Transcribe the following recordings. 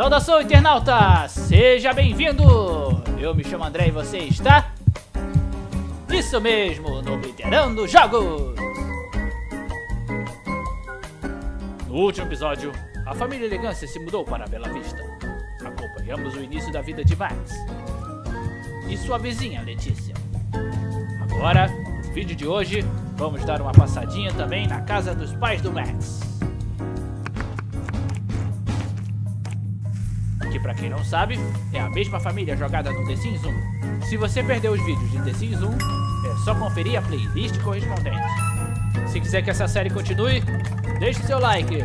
Saudação, internauta! Seja bem-vindo! Eu me chamo André e você está... Isso mesmo, no Obliterando Jogos! No último episódio, a família Elegância se mudou para Bela Vista. Acompanhamos o início da vida de Max e sua vizinha Letícia. Agora, no vídeo de hoje, vamos dar uma passadinha também na casa dos pais do Max. Que pra quem não sabe, é a mesma família jogada no The Sims 1. Se você perdeu os vídeos de The Sims 1, é só conferir a playlist correspondente. Se quiser que essa série continue, deixe seu like.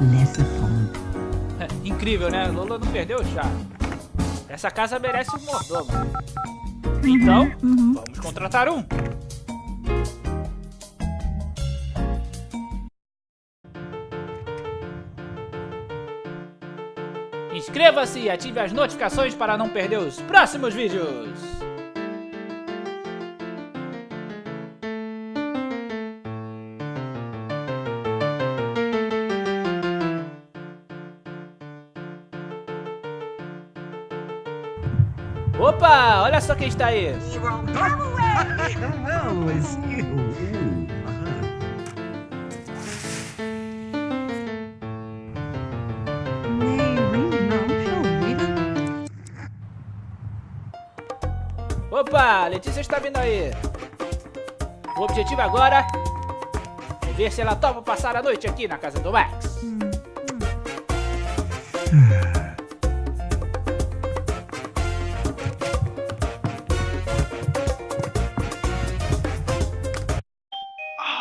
Lesefon. É, incrível, né? Lola não perdeu o chá. Essa casa merece um mordomo. Então, vamos contratar um. Inscreva-se e ative as notificações para não perder os próximos vídeos. Opa, olha só quem está aí. Letícia está vindo aí. O objetivo agora é ver se ela topa passar a noite aqui na casa do Max.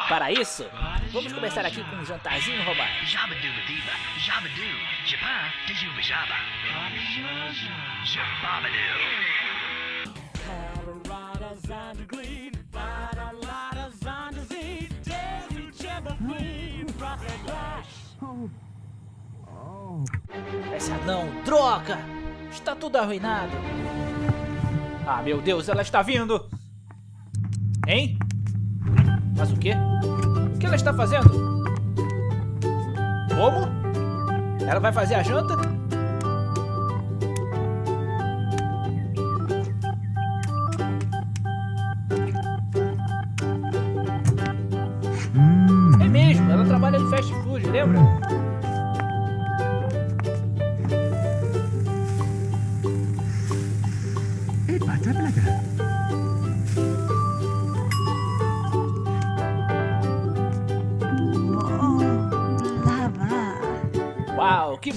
Para isso, vamos começar aqui com um jantarzinho romântico. Jabba-dooba-diba, Essa não, droga! Está tudo arruinado. Ah, meu Deus, ela está vindo! Hein? Mas o quê? O que ela está fazendo? Como? Ela vai fazer a janta?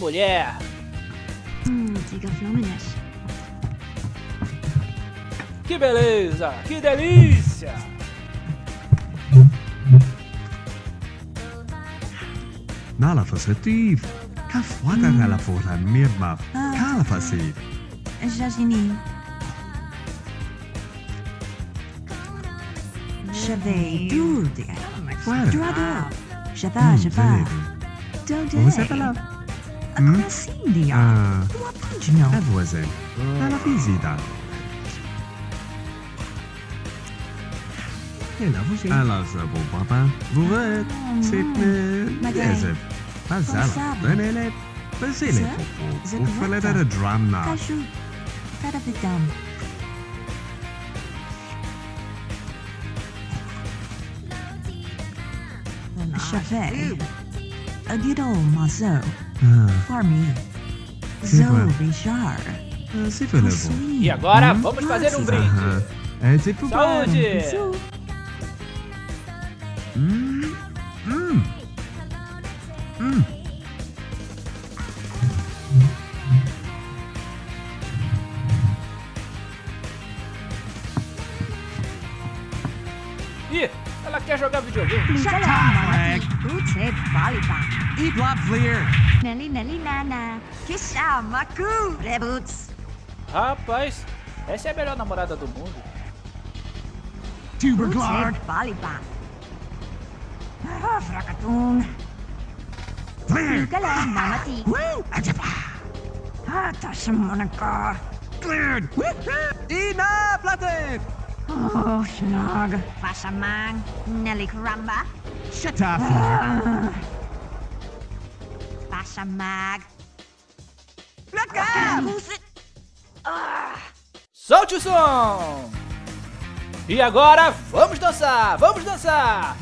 Mulher! Hmm, Flamenes. Que beleza! Que delícia! Nala fasativ. Kafwaka kala fora mirmaf. Kala fasid. Jajini. Je vais tout dire. Voilà. Droit dehors. Je vais, je Hmm? Cíndia, ah, była późno. Odwozę. Była wizyta. Hela, I love zabu, papa. Wówek, sytny, jezeb. Pazala, benele, bezele, popo. Ufele, dara dram na. Kaszu, dara a good old mazo. Je vais. A little muscle for me. C'est Zo vrai. Richard. c'est fait le bon. Sweet. E agora, vamos fazer um brinde. Eh, c'est pour moi. Saúde! Hum, hum. Hum. Ih, ela quer jogar videogame. Shut up, Ute Baliba. Eat lot clear. Nelly Nelly Nana. Kisha Maku. Reboots. Rapaz, essa é a melhor namorada do mundo. Tuber Ute Clark. Baliba. Ah, Fracatun. Clear. Kala Mamati. Woo! Ajapa. Ah, Tashamonaka. Cleared. Enough, Latte. Oh, snog. Fasha mang. Nelly cramba. Shut up. Fasha mag. Look out! Solte o som! E agora, vamos dançar! Vamos dançar!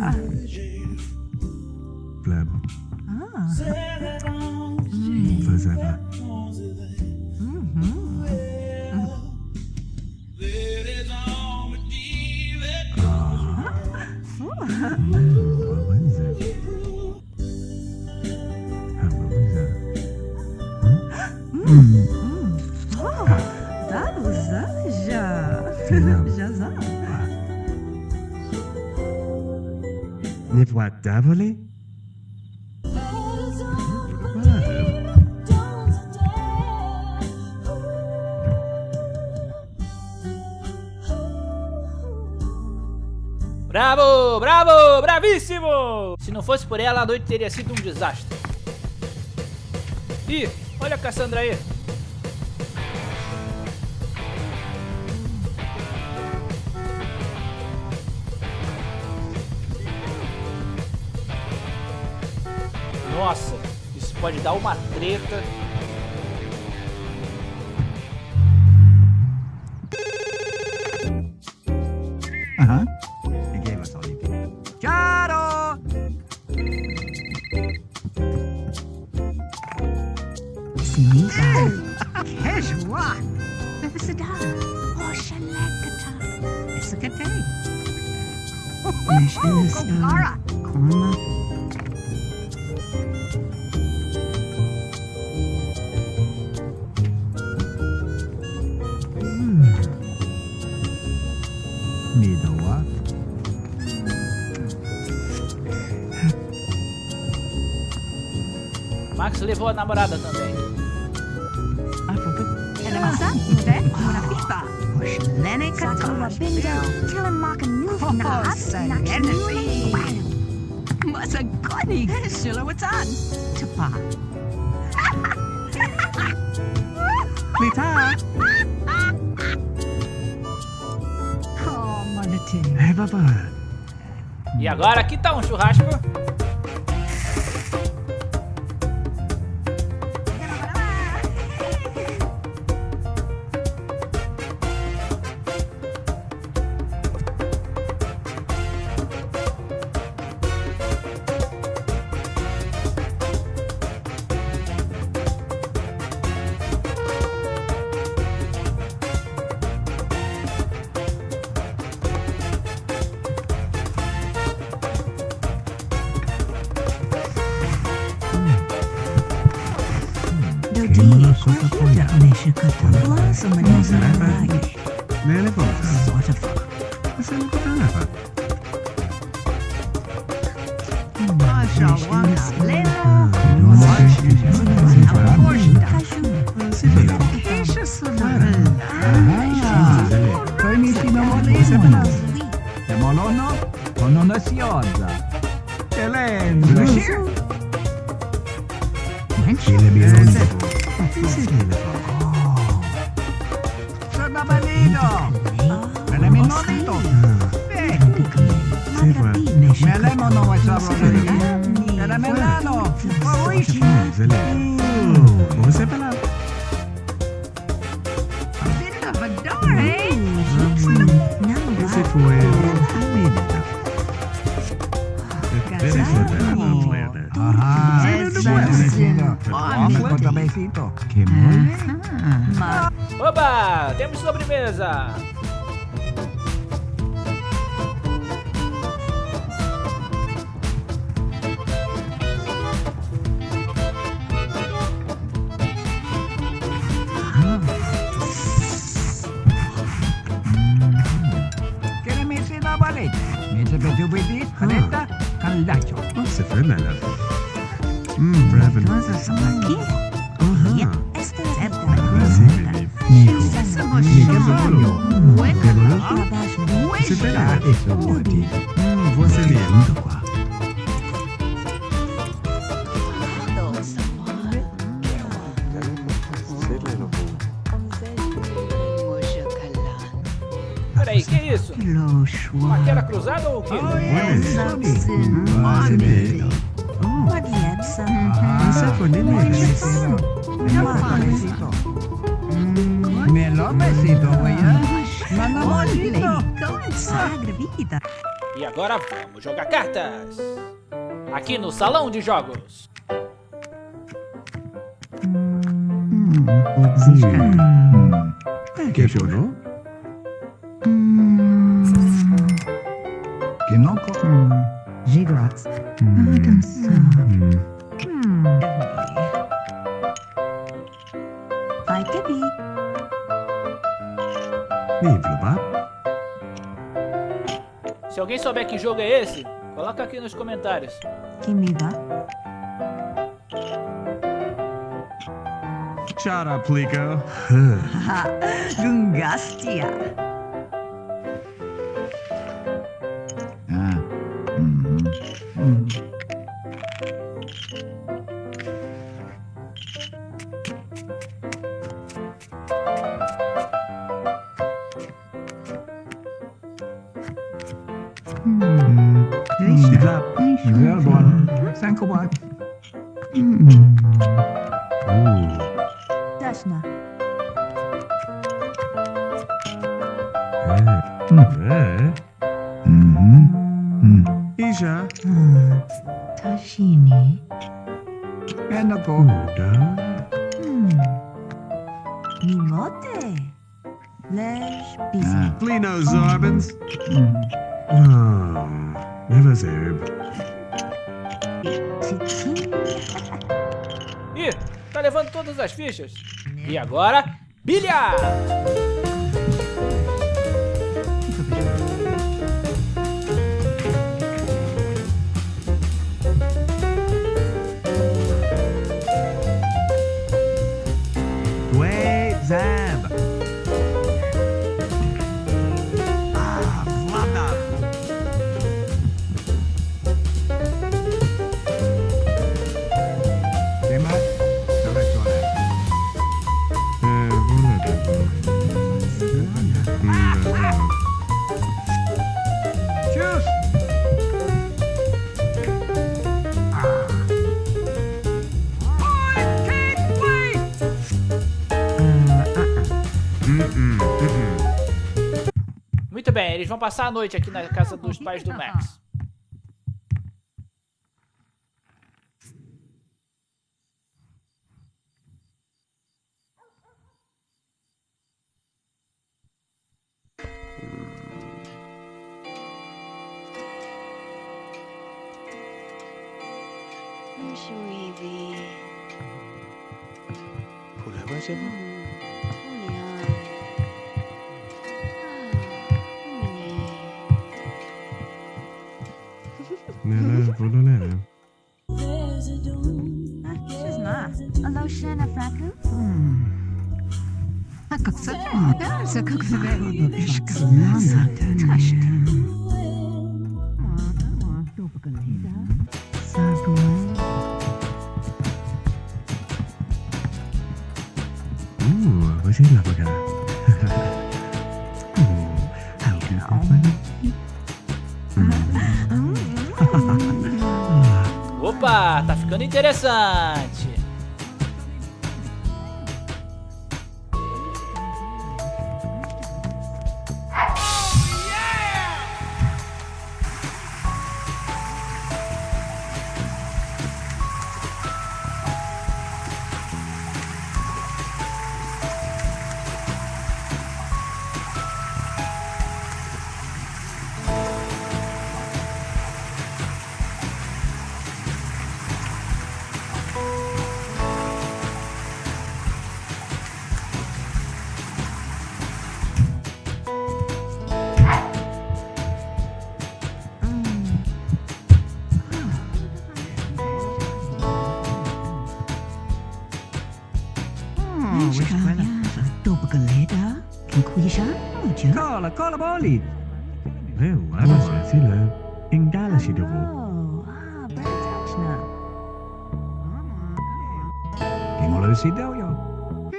Bye. Bravo, bravo, bravíssimo! Se não fosse por ela, a noite teria sido um desastre. Ih, olha a Cassandra aí. Nossa, isso pode dar uma treta. Shilawatan. Tapa. Lita. Oh, manati. Hey, papa. E agora, que tal um churrasco? Kimono suka koya. Nishikata. Blossom and Sarapa. Nene cosa. Sort Melemo no, what's up, Rodriguez? Melano, Fabrici. Besito. Che muore? Oba! Temos sobremesa! Querem me ensinar a balete? Me sabetu bidi, caneta, candidato. Você foi, Lela? Hum, bravo. Todos aqui? Aham. É Woody. Hum, você lindo, quá. Peraí, que isso? Paquera cruzada ou o quê? Olha isso. Você Money. lindo. What yet, Você foi nem mesmo. Melhor besito. Melhor besito, amanhã. Manda mojito. Sagra vida. E agora vamos jogar cartas! Aqui no Salão de Jogos! Que chorou? Kinoko. Gigots. Hum. Vai souber que jogo é esse, coloca aqui nos comentários. Que me dá. Shut up, Plico. Gungastia. Ih, tá levando todas as fichas. E agora, bilhar! Bem, eles vão passar a noite aqui na casa dos pais do Max. Nela, vou non è... Şuna. Alô, Shana Fraku? Ooh, how do you. Opa, tá ficando interessante. Machucada. quem cuja? Cola, cola boli. Meu, asa sila. Ingdala si dobo. Kingolo si doyo.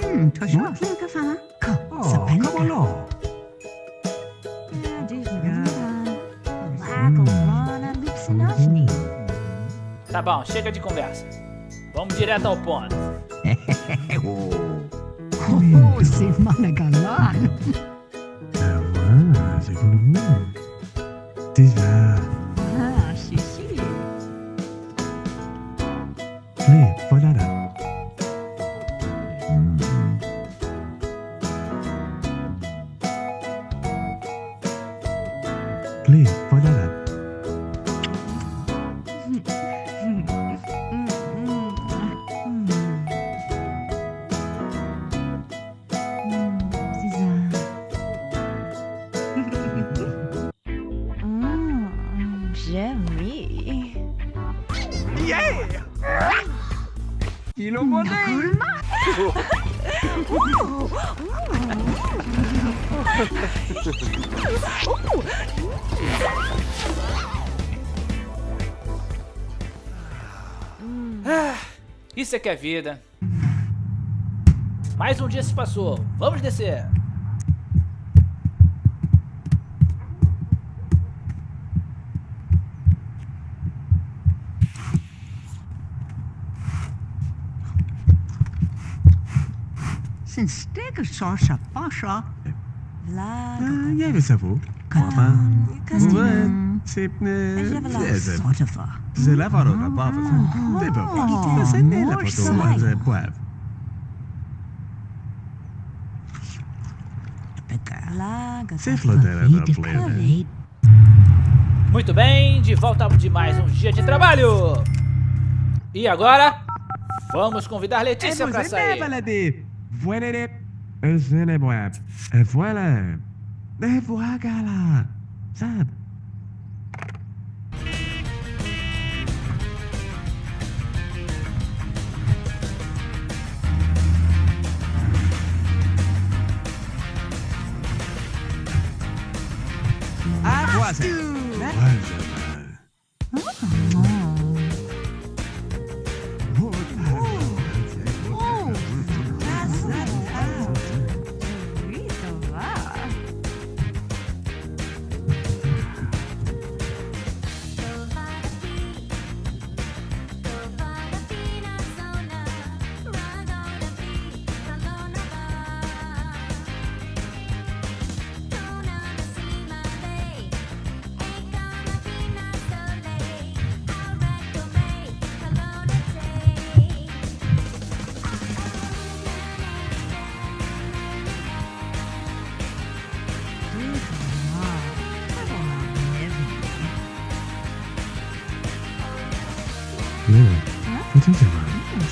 Hmm, toshima. Kinkafa. Ko. Sapanka. Kabolo. Tá bom, chega de conversa. Vamos direto ao ponto. Oh, si managalan. Awa, c'est pour le Isso é que é vida. Mais um dia se passou. Vamos descer. Sin steg sorsa pasha. Ah, jij weet het wel. Katam. C'est la parole, la bave. C'est pas Oh, C'est la poivre. Você falou dela da plena. Muito bem, de volta de mais um dia de trabalho. E agora, vamos convidar Letícia para sair. Voilà voilà. Et voilà.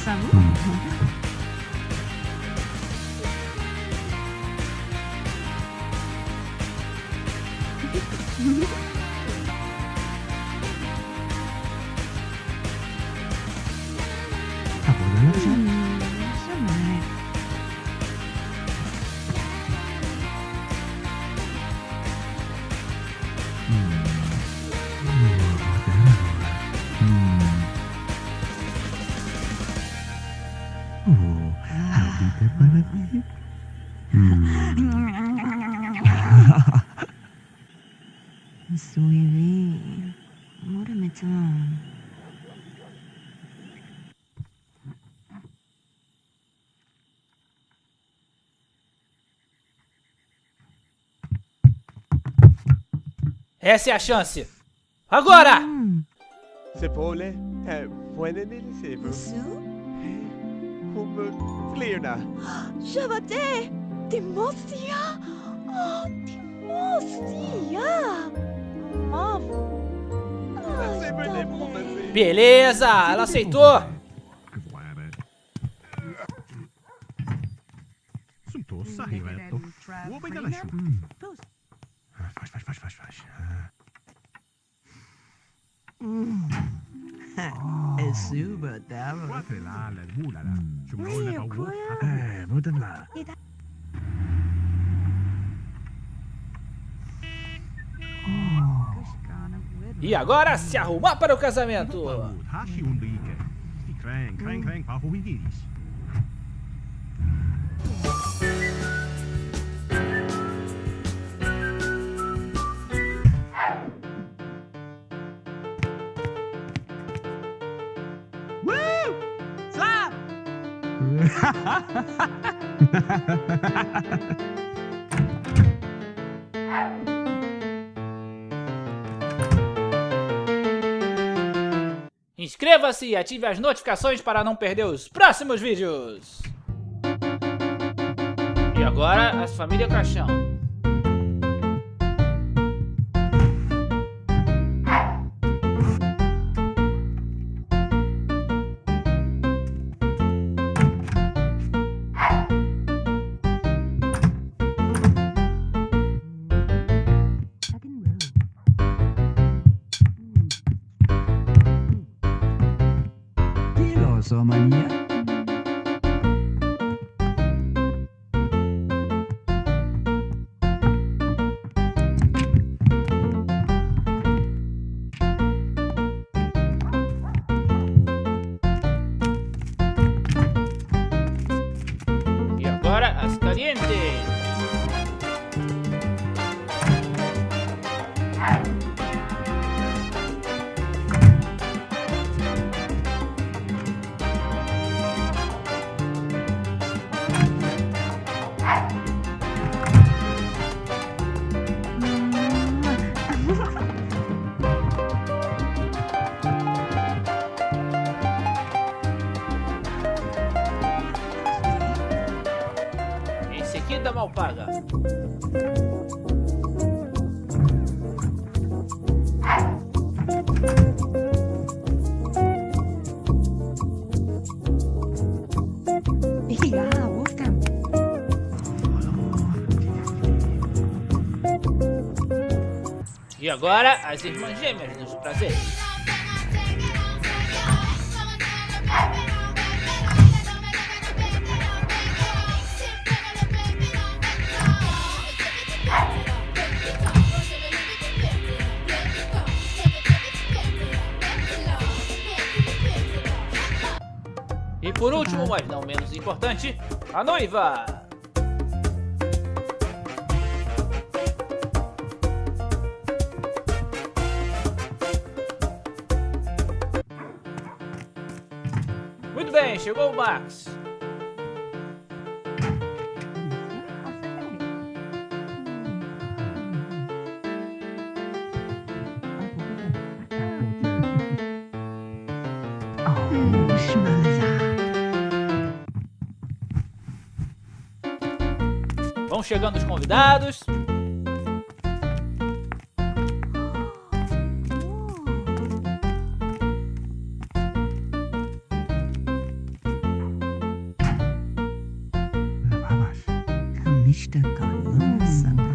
sống ừ. Essa é a chance. Agora! Sepole, eh, buena nilisevo. Su? Hum, flirna. Javate! Timothea! Oh, Timothea! Mom! Mas Beleza, ela aceitou. Voilà. Sunto, sarrivetto. Mm. oh. Es super dama. Eh, muuten vaan. E agora se arrumar para o casamento. Inscreva-se e ative as notificações para não perder os próximos vídeos. E agora, as família Caixão. Agora, as agora, as irmãs gêmeas dos prazeres. E por último, mas não menos importante, a noiva. Chegou o Max. Vão chegando os convidados. Stück und Münzen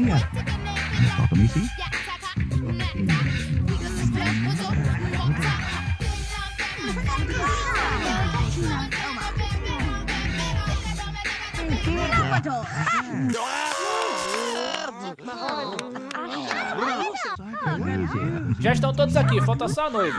Hello, Masaya. Talk to me, see? Já estão todos aqui, falta só a noiva.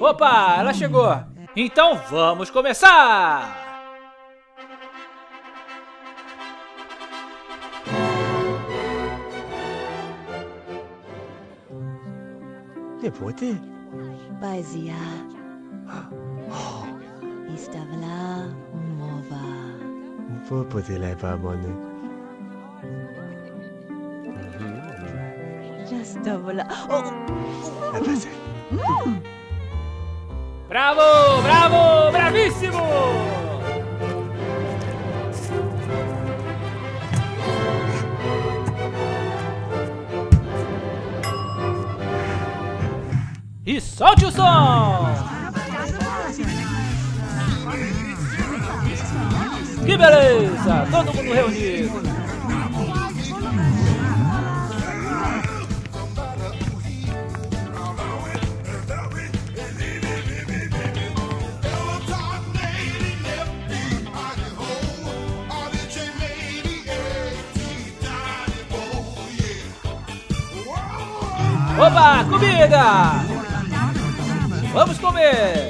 Opa, ela chegou. Então vamos começar. Nepote? Bazia. Estava lá um ova. Não vou poder levar a mano. Já estava lá. Oh, É você. Bravo, bravo, bravíssimo. E solte o som! Que beleza! Todo mundo reunido! Opa, comida! Vamos comer!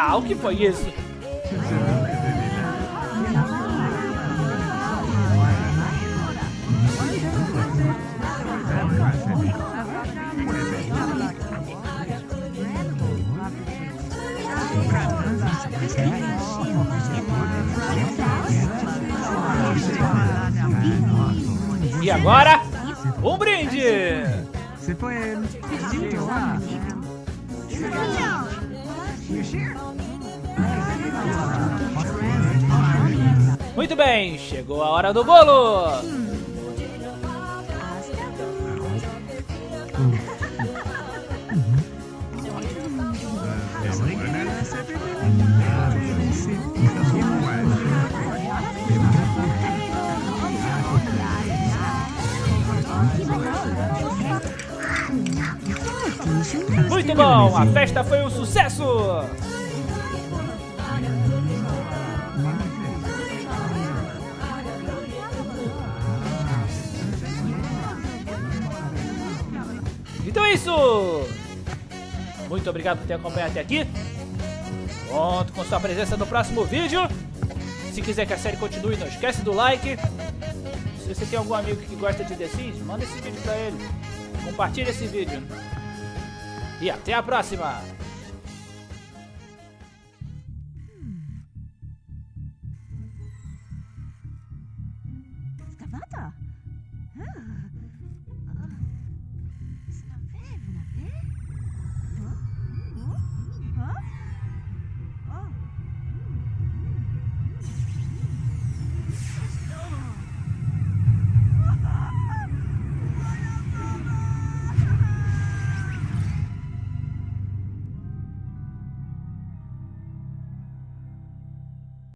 Ah, o que foi isso? E agora, um brinde! Se foi ele. Muito bem, chegou a hora do bolo! Muito bom, a festa foi um sucesso! Então é isso! Muito obrigado por ter acompanhado até aqui. Conto com sua presença no próximo vídeo. Se quiser que a série continue, não esquece do like. Se você tem algum amigo que gosta de The Sims, manda esse vídeo pra ele. Compartilhe esse vídeo. E até a próxima!